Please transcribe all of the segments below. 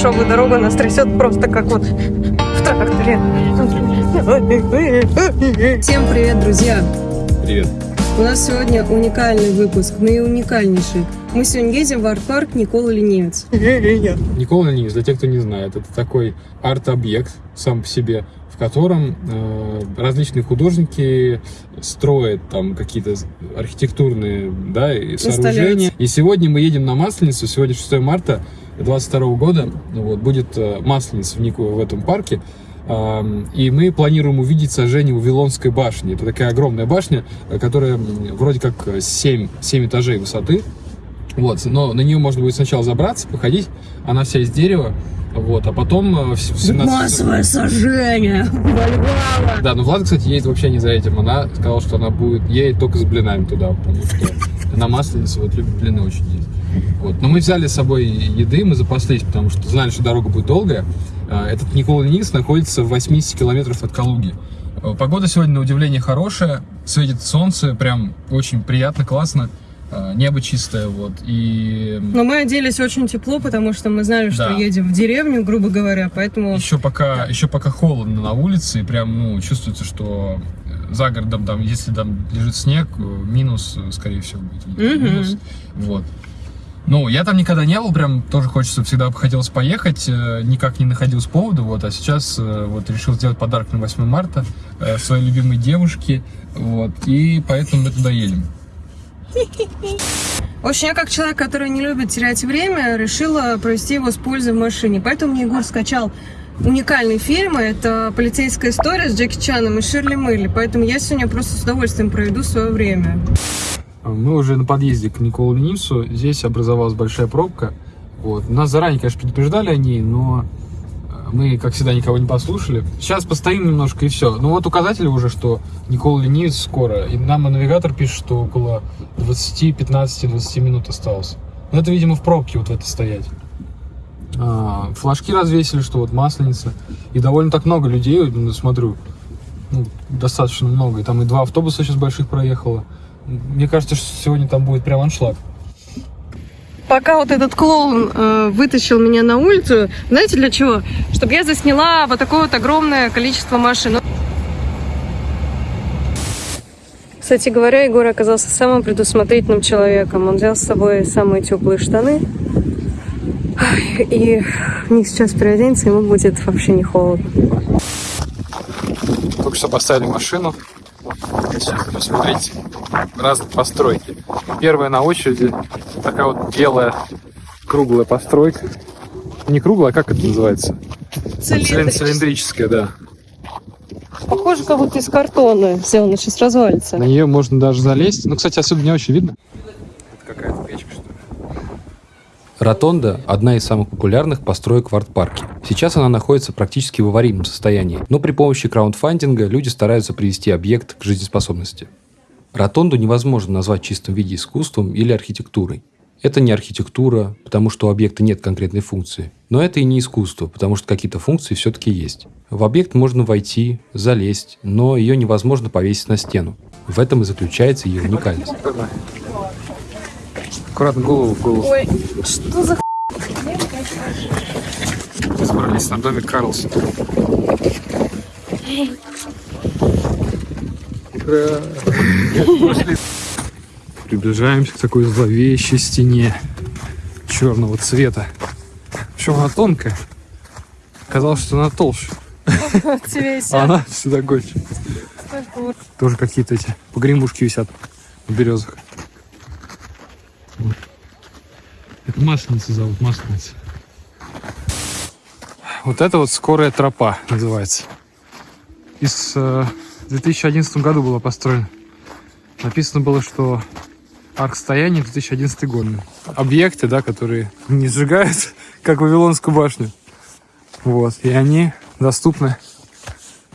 дешевую дорогу нас трясет просто как вот в тракторе. Всем привет, друзья! Привет. У нас сегодня уникальный выпуск, наиуникальнейший. Мы сегодня едем в арт-парк Никола Ленивец. Никола Ленивец, для тех, кто не знает, это такой арт-объект сам по себе, в котором э, различные художники строят там какие-то архитектурные да, и сооружения. И сегодня мы едем на Масленицу, сегодня 6 марта 2022 года, вот, будет э, Масленица в, Нику, в этом парке. И мы планируем увидеть сожжение Вавилонской башни. Это такая огромная башня, э, которая вроде как 7, 7 этажей высоты. Вот, но на нее можно будет сначала забраться, походить. Она вся из дерева. Вот, а потом э, в с- в 17 Массовое сожжение! Вальгала! Да, но Влад, кстати, едет вообще не за этим. Она сказала, что она будет едет только с блинами туда, потому что на Масленицу вот любит блины очень есть. Вот. Но мы взяли с собой еды, мы запаслись, потому что знали, что дорога будет долгая. А, Этот Никола Ленивец находится в 80 километров от Калуги. Э, Погода сегодня, на удивление, хорошая. Светит солнце, прям очень приятно, классно. А, Небо чистое, вот. И Но мы оделись очень тепло, потому что мы знали, что Да. едем в деревню, грубо говоря, поэтому... Еще пока, еще пока холодно на улице, и прям, ну, чувствуется, что за городом, там, если там лежит снег, э, минус, э, скорее всего, будет. Мгм. Минус. Вот. Ну, я там никогда не был, прям тоже хочется, всегда хотелось поехать, э, никак не находил с повода, вот, а сейчас э, вот решил сделать подарок на 8 марта э, своей любимой девушке, вот, и поэтому мы туда едем. В общем, я как человек, который не любит терять время, решила провести его с пользой в машине. Поэтому мне Егор скачал уникальные фильмы. Это «Полицейская история» с Джеки Чаном и Ширли Мырли. Поэтому я сегодня просто с удовольствием проведу свое время. Мы уже на подъезде к Николу Ленивцу. Здесь образовалась большая пробка. Вот. Нас заранее, конечно, предупреждали о ней, но э, мы, как всегда, никого не послушали. Сейчас постоим немножко и все. Ну вот указатели уже, что Никола Ленивец скоро. И нам навигатор пишет, что около 20, 15, 20 минут осталось. Но это, видимо, в пробке вот в этой стоять. А, флажки развесили, что вот масленица. И довольно так много людей, смотрю, ну, достаточно много. И там и два автобуса сейчас больших проехало. Мне кажется, что сегодня там будет прям аншлаг. Пока вот этот клоун э, вытащил меня на улицу, знаете для чего? Чтобы я засняла вот такое вот огромное количество машин. Кстати говоря, Егор оказался самым предусмотрительным человеком. Он взял с собой самые теплые штаны. И в них сейчас переоденется, ему будет вообще не холодно. Только что поставили машину. Сейчас посмотрите. Разные постройки. Первая на очереди такая вот белая круглая постройка. Не круглая, а как это называется? Цилин- Цилиндрическая, да. Похоже, как будто из картона сделано, сейчас развалится. На нее можно даже залезть. Ну, кстати, отсюда не очень видно. Это какая-то печка, что ли? Ротонда – одна из самых популярных построек в арт-парке. Сейчас она находится практически в аварийном состоянии, но при помощи краундфандинга люди стараются привести объект к жизнеспособности. Ротонду невозможно назвать в чистом виде искусством или архитектурой. Это не архитектура, потому что у объекта нет конкретной функции. Но это и не искусство, потому что какие-то функции все-таки есть. В объект можно войти, залезть, но ее невозможно повесить на стену. В этом и заключается ее уникальность. Аккуратно голову в голову. Ой, что за Мы собрались на домик Карлсон. Пошли. Приближаемся к такой зловещей стене черного цвета. Причем она тонкая. Казалось, что она толще. А она всегда гольче. Тоже какие-то эти погремушки висят на березах. Вот. Это масленица зовут, масленица. Вот это вот скорая тропа называется. Из, э, в 2011 году была построена. Написано было, что арк стояния 2011 год. Объекты, да, которые не сжигают, как Вавилонскую башню. Вот. И они доступны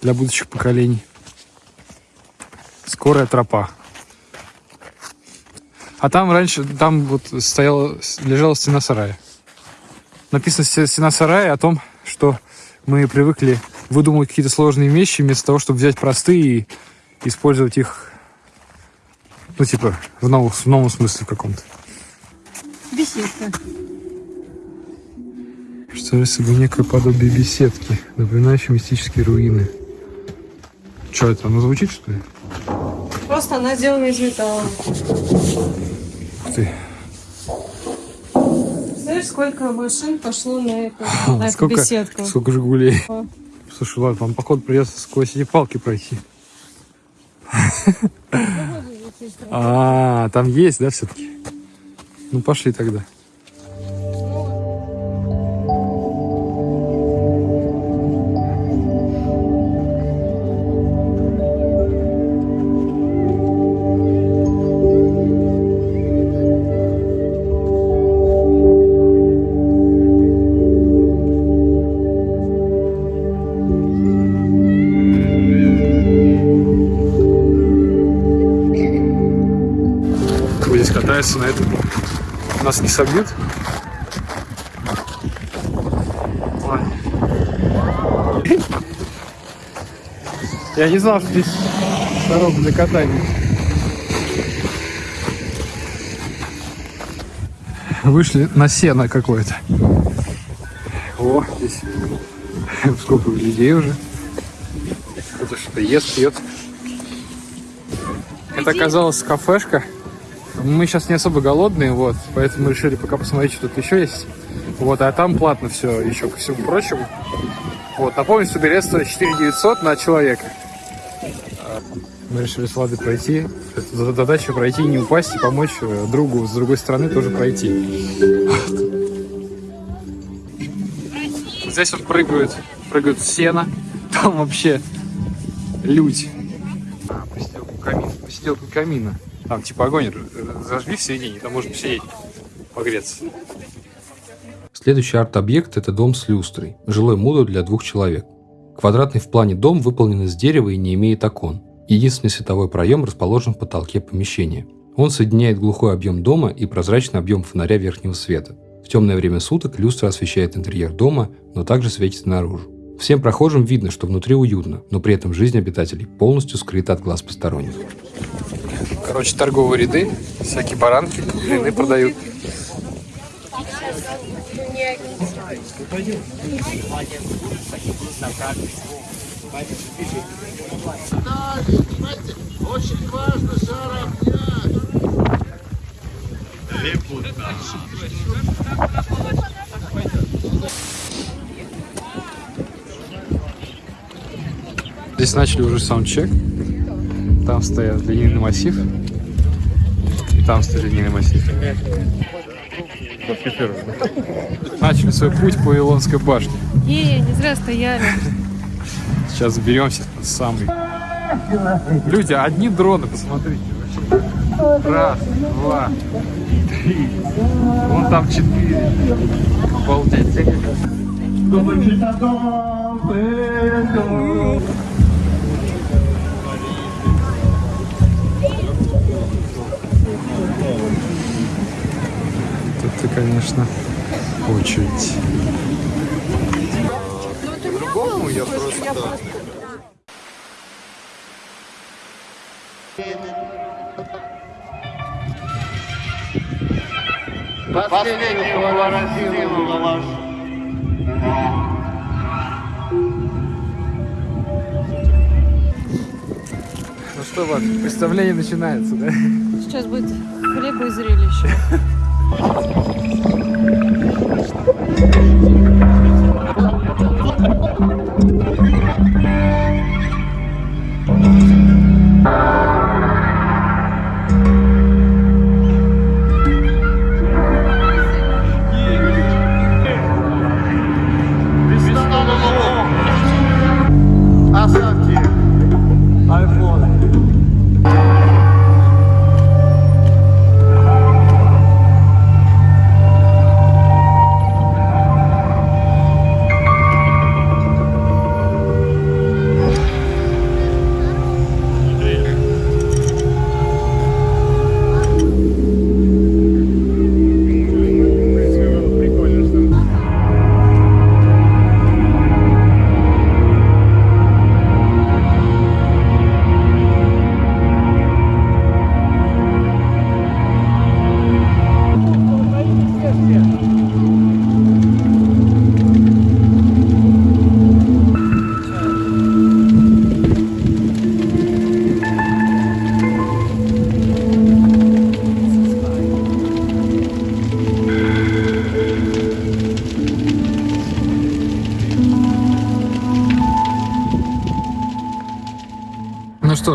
для будущих поколений. Скорая тропа. А там раньше, там вот стояла, лежала стена сарая. Написано «Сте- стена сарая о том, что мы привыкли выдумывать какие-то сложные вещи вместо того, чтобы взять простые и использовать их, ну, типа, в, новом- в новом смысле каком-то. Беседка. Представляю собой некое подобие беседки, напоминающей мистические руины. Что это, оно звучит, что ли? Просто она сделана из металла. Ух ты. Знаешь, сколько машин пошло на эту, на эту Сколько, беседку? сколько Жигулей. Слушай, ладно, вам, походу, придется сквозь эти палки пройти. А, там есть, да, все-таки? Ну, пошли тогда. Катается на этом? Нас не собьют? Ой. Я не знал, что здесь дорога для катания. Вышли на сено какое-то. О, здесь сколько людей уже. Кто-то что-то ест, пьет. Это оказалась кафешка. Мы сейчас не особо голодные, вот, поэтому решили пока посмотреть, что тут еще есть. Вот, а там платно все, еще ко всему прочему. Вот, напомню, что билет стоит 4 900 на человека. Мы решили с Владой пройти. Это задача пройти, не упасть и помочь э, другу с другой стороны тоже пройти. Здесь вот прыгают, прыгают с сена. Там вообще люди. А, посиделку камина. Посиделку камина. Там типа огонь зажгли в середине, там можно посидеть, погреться. Следующий арт-объект – это дом с люстрой, жилой модуль для двух человек. Квадратный в плане дом выполнен из дерева и не имеет окон. Единственный световой проем расположен в потолке помещения. Он соединяет глухой объем дома и прозрачный объем фонаря верхнего света. В темное время суток люстра освещает интерьер дома, но также светит наружу. Всем прохожим видно, что внутри уютно, но при этом жизнь обитателей полностью скрыта от глаз посторонних. Короче, торговые ряды, всякие баранки, блины продают. Здесь начали уже саундчек. Там стоят линейный массив. И там стоит линейный массив. Начали свой путь по Илонской башне. Не, не зря стояли. Сейчас заберемся самый. Люди, одни дроны, посмотрите. вообще. Раз, два, три. Вон там четыре. Обалдеть. Конечно, очередь. По-другому я просто... Последнего воротилу лаваш. Ну что, Влад, представление начинается, да? Сейчас будет хлеба и зрелище. Thank you.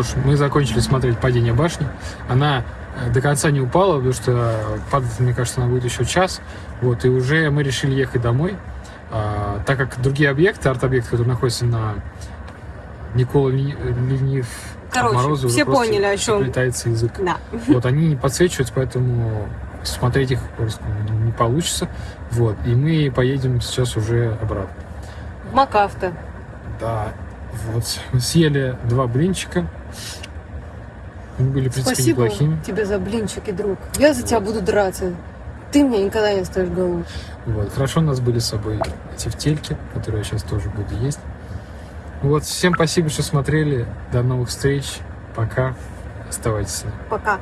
Что ж, мы закончили смотреть «Падение башни». Она э, до конца не упала, потому что падать, мне кажется, она будет еще час. Вот, и уже мы решили ехать домой. А, так как другие объекты, арт-объекты, которые находятся на Никола Ленив Короче, Морозу, все поняли, о чем. заплетается язык. Да. Вот, они не подсвечиваются, поэтому смотреть их просто не получится. Вот, и мы поедем сейчас уже обратно. Макафта. Да, вот, мы съели два блинчика. Они были, в принципе, Спасибо неплохими. тебе за блинчики, друг. Я за тебя буду драться. Ты мне никогда не оставишь голову. Вот, хорошо у нас были с собой эти втельки, которые я сейчас тоже буду есть. Вот, всем спасибо, что смотрели. До новых встреч. Пока. Оставайтесь с нами. Пока.